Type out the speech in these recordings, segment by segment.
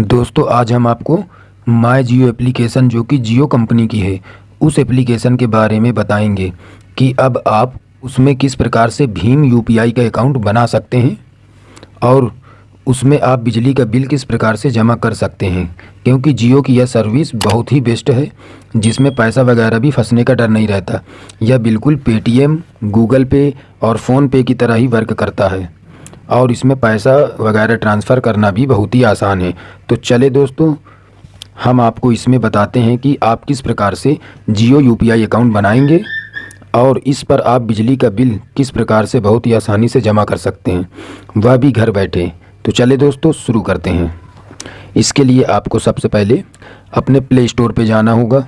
दोस्तों, आज हम आपको माई जियो एप्लीकेशन जो कि जियो कंपनी की है, उस एप्लीकेशन के बारे में बताएँगे कि अब आप उसमें किस प्रकार से भीम यूपीआई का अकाउंट बना सकते हैं और उसमें आप बिजली का बिल किस प्रकार से जमा कर सकते हैं, क्योंकि जियो की यह सर्विस बहुत ही बेस्ट है, जिसमें पैसा वगैरह भी फंसने का डर नहीं रहता, यह बिल्कुल पेटीएम गूगल पे और फ़ोनपे की तरह ही वर्क करता है। और इसमें पैसा वगैरह ट्रांसफ़र करना भी बहुत ही आसान है। तो चले दोस्तों, हम आपको इसमें बताते हैं कि आप किस प्रकार से जियो यूपीआई अकाउंट बनाएँगे और इस पर आप बिजली का बिल किस प्रकार से बहुत ही आसानी से जमा कर सकते हैं। वह भी घर बैठे। तो चले दोस्तों, शुरू करते हैं। इसके लिए आपको सबसे पहले अपने प्ले स्टोर पर जाना होगा।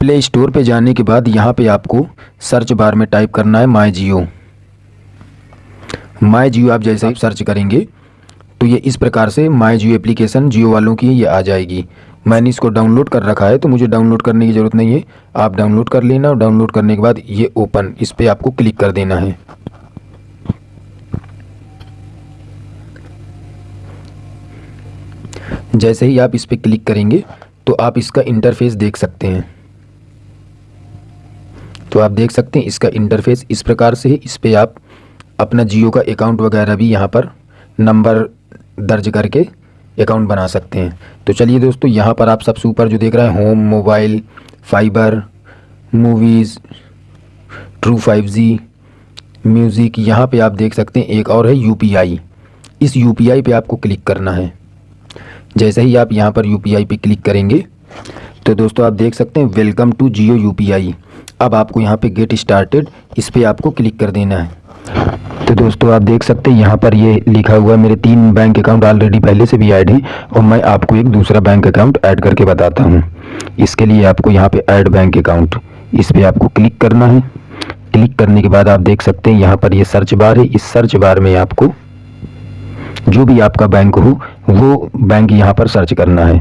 प्ले स्टोर पे जाने के बाद यहाँ पे आपको सर्च बार में टाइप करना है माई जियो। माई जियो आप जैसे ही सर्च करेंगे तो ये इस प्रकार से माई जियो एप्लीकेशन जियो वालों की ये आ जाएगी। मैंने इसको डाउनलोड कर रखा है तो मुझे डाउनलोड करने की ज़रूरत नहीं है। आप डाउनलोड कर लेना और डाउनलोड करने के बाद ये ओपन इस पर आपको क्लिक कर देना है। जैसे ही आप इस पर क्लिक करेंगे तो आप इसका इंटरफेस देख सकते हैं। तो आप देख सकते हैं इसका इंटरफेस इस प्रकार से है, इस पर आप अपना जियो का अकाउंट वगैरह भी यहाँ पर नंबर दर्ज करके अकाउंट बना सकते हैं। तो चलिए दोस्तों, यहाँ पर आप सबसे ऊपर जो देख रहे हैं home mobile fibre movies true five G music यहाँ पे आप देख सकते हैं, एक और है यूपीआई इस यूपीआई पे आपको क्लिक करना है। जैसे ही आप यहाँ पर यूपीआई पे क्लिक करेंगे तो दोस्तों आप देख सकते हैं वेलकम टू जियो यूपीआई अब आपको यहाँ पे गेट स्टार्टेड इस पर आपको क्लिक कर देना है। तो दोस्तों, आप देख सकते हैं, यहाँ पर ये लिखा हुआ है, मेरे तीन बैंक अकाउंट ऑलरेडी पहले से भी ऐड हैं, और मैं आपको एक दूसरा बैंक अकाउंट ऐड करके बताता हूँ। इसके लिए आपको यहाँ पे ऐड बैंक अकाउंट इस पर आपको क्लिक करना है। क्लिक करने के बाद आप देख सकते हैं, यहाँ पर ये सर्च बार है, इस सर्च बार में आपको जो भी आपका बैंक हो, वो बैंक यहाँ पर सर्च करना है।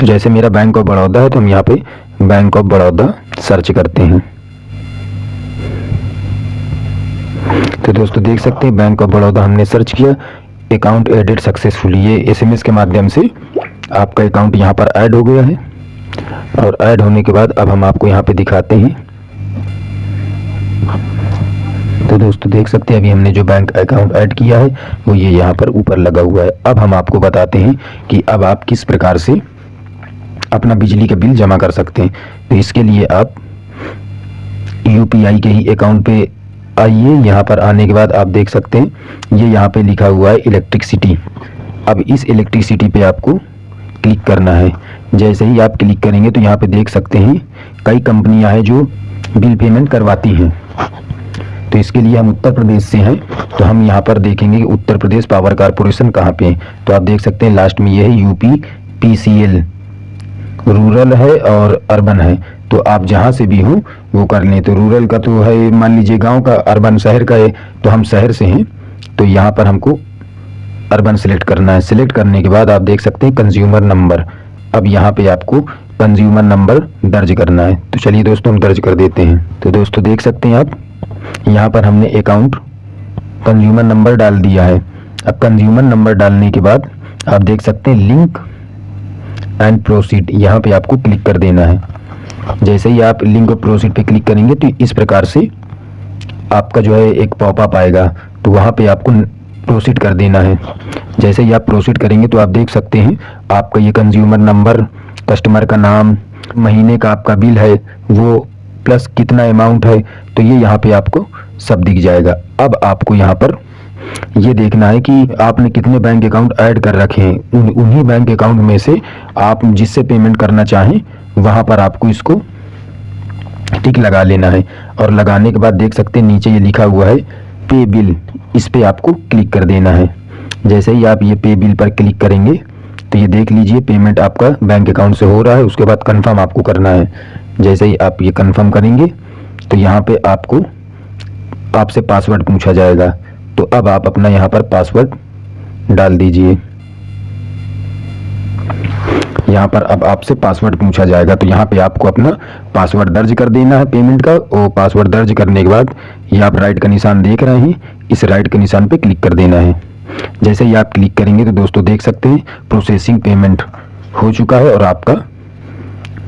तो जैसे मेरा बैंक ऑफ़ बड़ौदा है तो हम यहाँ पे बैंक ऑफ़ बड़ौदा सर्च करते हैं। तो दोस्तों देख सकते हैं, बैंक ऑफ़ बड़ौदा हमने सर्च किया। अकाउंट एडेड सक्सेसफुली, ये एसएमएस के माध्यम से आपका अकाउंट यहाँ पर ऐड हो गया है। और ऐड होने के बाद अब हम आपको यहाँ पे दिखाते हैं। तो दोस्तों देख सकते हैं, अभी हमने जो बैंक अकाउंट ऐड किया है, वो ये यहाँ पर ऊपर लगा हुआ है। अब हम आपको बताते हैं कि अब आप किस प्रकार से अपना बिजली का बिल जमा कर सकते हैं। तो इसके लिए आप यूपीआई के ही अकाउंट पे आइए यहाँ पर आने के बाद आप देख सकते हैं, ये यहाँ पे लिखा हुआ है इलेक्ट्रिसिटी अब इस इलेक्ट्रिसिटी पे आपको क्लिक करना है। जैसे ही आप क्लिक करेंगे तो यहाँ पे देख सकते हैं, कई कंपनियाँ हैं जो बिल पेमेंट करवाती हैं। तो इसके लिए हम उत्तर प्रदेश से हैं तो हम यहाँ पर देखेंगे कि उत्तर प्रदेश पावर कारपोरेशन कहाँ पे है। तो आप देख सकते हैं, लास्ट में ये है यूपी, पीसीएल। रूरल है और अर्बन है। तो आप जहाँ से भी हो, वो कर लें। तो रूरल का तो है, मान लीजिए गाँव का अर्बन शहर का है तो हम शहर से हैं तो यहाँ पर हमको अर्बन सेलेक्ट करना है। सिलेक्ट करने के बाद आप देख सकते हैं कंज्यूमर नंबर अब यहाँ पे आपको कंज्यूमर नंबर दर्ज करना है। तो चलिए दोस्तों, हम दर्ज कर देते हैं। तो दोस्तों, देख सकते हैं आप, यहाँ पर हमने अकाउंट कंज्यूमर नंबर डाल दिया है। अब कंज्यूमर नंबर डालने के बाद आप देख सकते हैं लिंक एंड प्रोसीड यहाँ पे आपको क्लिक कर देना है। जैसे ही आप लिंक प्रोसीड पे क्लिक करेंगे तो इस प्रकार से आपका जो है एक पॉपअप आएगा। तो वहाँ पे आपको प्रोसीड कर देना है। जैसे ही आप प्रोसीड करेंगे तो आप देख सकते हैं आपका ये कंज्यूमर नंबर कस्टमर का नाम महीने का आपका बिल है वो प्लस कितना अमाउंट है तो ये यहाँ पे आपको सब दिख जाएगा। अब आपको यहाँ पर ये देखना है कि आपने कितने बैंक अकाउंट ऐड कर रखे हैं। उन, उन्हीं बैंक अकाउंट में से आप जिससे पेमेंट करना चाहें वहाँ पर आपको इसको टिक लगा लेना है। और लगाने के बाद देख सकते हैं, नीचे ये लिखा हुआ है, पे बिल। इस पे आपको क्लिक कर देना है। जैसे ही आप ये पे बिल पर क्लिक करेंगे तो ये देख लीजिए, पेमेंट आपका बैंक अकाउंट से हो रहा है, उसके बाद कंफर्म आपको करना है। जैसे ही आप ये कंफर्म करेंगे तो यहाँ पे आपको आपसे पासवर्ड पूछा जाएगा। तो अब आप अपना यहाँ पर पासवर्ड डाल दीजिए। यहाँ पर अब आपसे पासवर्ड पूछा जाएगा तो यहाँ पे आपको अपना पासवर्ड दर्ज कर देना है पेमेंट का, और पासवर्ड दर्ज करने के बाद ये आप राइट का निशान देख रहे हैं, इस राइट के निशान पे क्लिक कर देना है। जैसे ही आप क्लिक करेंगे तो दोस्तों देख सकते हैं प्रोसेसिंग पेमेंट हो चुका है और आपका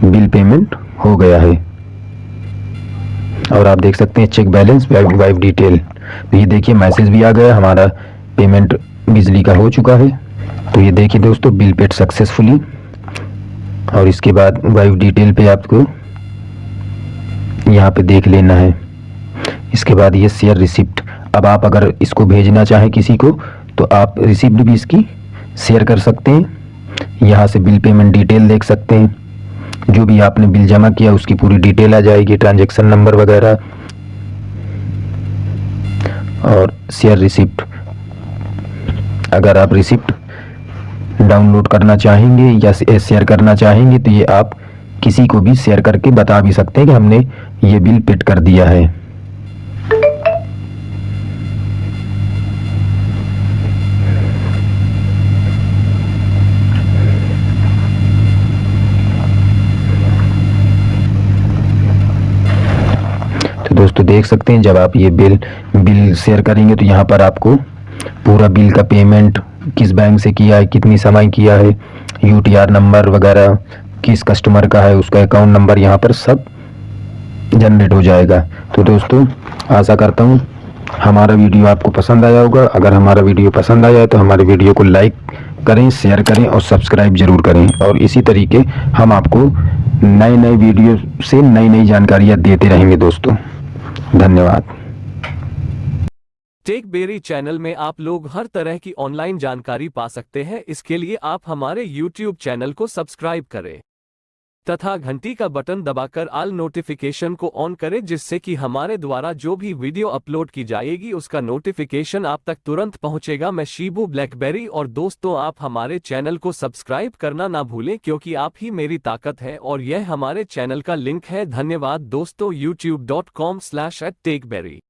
बिल पेमेंट हो गया है। और आप देख सकते हैं चेक बैलेंस वाइफ डिटेल तो ये देखिए मैसेज भी आ गया, हमारा पेमेंट बिजली का हो चुका है। तो ये देखिए दोस्तों बिल पेड सक्सेसफुली और इसके बाद वाइफ डिटेल पे आपको यहाँ पे देख लेना है। इसके बाद ये शेयर रिसिप्ट। अब आप अगर इसको भेजना चाहें किसी को तो आप रिसिप्ट भी इसकी शेयर कर सकते हैं। यहाँ से बिल पेमेंट डिटेल देख सकते हैं। जो भी आपने बिल जमा किया, उसकी पूरी डिटेल आ जाएगी, ट्रांजैक्शन नंबर वगैरह और शेयर रिसिप्ट। अगर आप रिसिप्ट डाउनलोड करना चाहेंगे या शेयर करना चाहेंगे तो ये आप किसी को भी शेयर करके बता भी सकते हैं कि हमने ये बिल पेड कर दिया है। तो दोस्तों देख सकते हैं, जब आप ये बिल बिल शेयर करेंगे तो यहाँ पर आपको पूरा बिल का पेमेंट किस बैंक से किया है, कितनी समय किया है यूटीआर नंबर वगैरह, किस कस्टमर का है, उसका अकाउंट नंबर यहाँ पर सब जनरेट हो जाएगा। तो दोस्तों, आशा करता हूँ हमारा वीडियो आपको पसंद आया होगा। अगर हमारा वीडियो पसंद आया है तो हमारे वीडियो को लाइक करें शेयर करें और सब्सक्राइब ज़रूर करें। और इसी तरीके हम आपको नए नए वीडियो से नई नई जानकारियाँ देते रहेंगे दोस्तों। धन्यवाद। टेक बेरी चैनल में आप लोग हर तरह की ऑनलाइन जानकारी पा सकते हैं। इसके लिए आप हमारे यूट्यूब चैनल को सब्सक्राइब करें। तथा घंटी का बटन दबाकर आल नोटिफिकेशन को ऑन करें, जिससे कि हमारे द्वारा जो भी वीडियो अपलोड की जाएगी, उसका नोटिफिकेशन आप तक तुरंत पहुंचेगा। मैं शीबू ब्लैकबेरी और दोस्तों, आप हमारे चैनल को सब्सक्राइब करना ना भूलें, क्योंकि आप ही मेरी ताकत है और यह हमारे चैनल का लिंक है। धन्यवाद दोस्तों YouTube dot com slash at Techberry